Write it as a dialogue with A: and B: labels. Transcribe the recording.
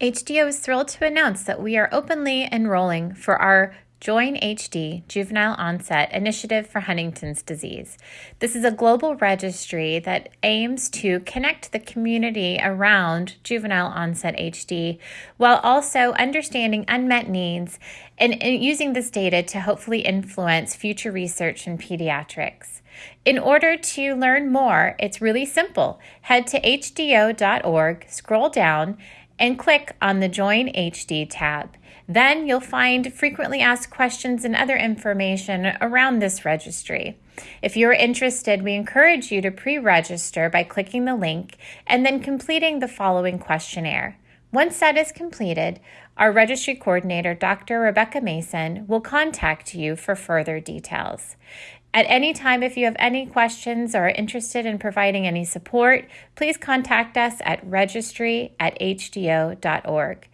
A: HDO is thrilled to announce that we are openly enrolling for our Join HD Juvenile Onset Initiative for Huntington's Disease. This is a global registry that aims to connect the community around juvenile onset HD while also understanding unmet needs and, and using this data to hopefully influence future research in pediatrics. In order to learn more, it's really simple. Head to hdo.org, scroll down, and click on the Join HD tab. Then you'll find frequently asked questions and other information around this registry. If you're interested, we encourage you to pre register by clicking the link and then completing the following questionnaire. Once that is completed, our registry coordinator, Dr. Rebecca Mason, will contact you for further details. At any time, if you have any questions or are interested in providing any support, please contact us at registry at hdo.org.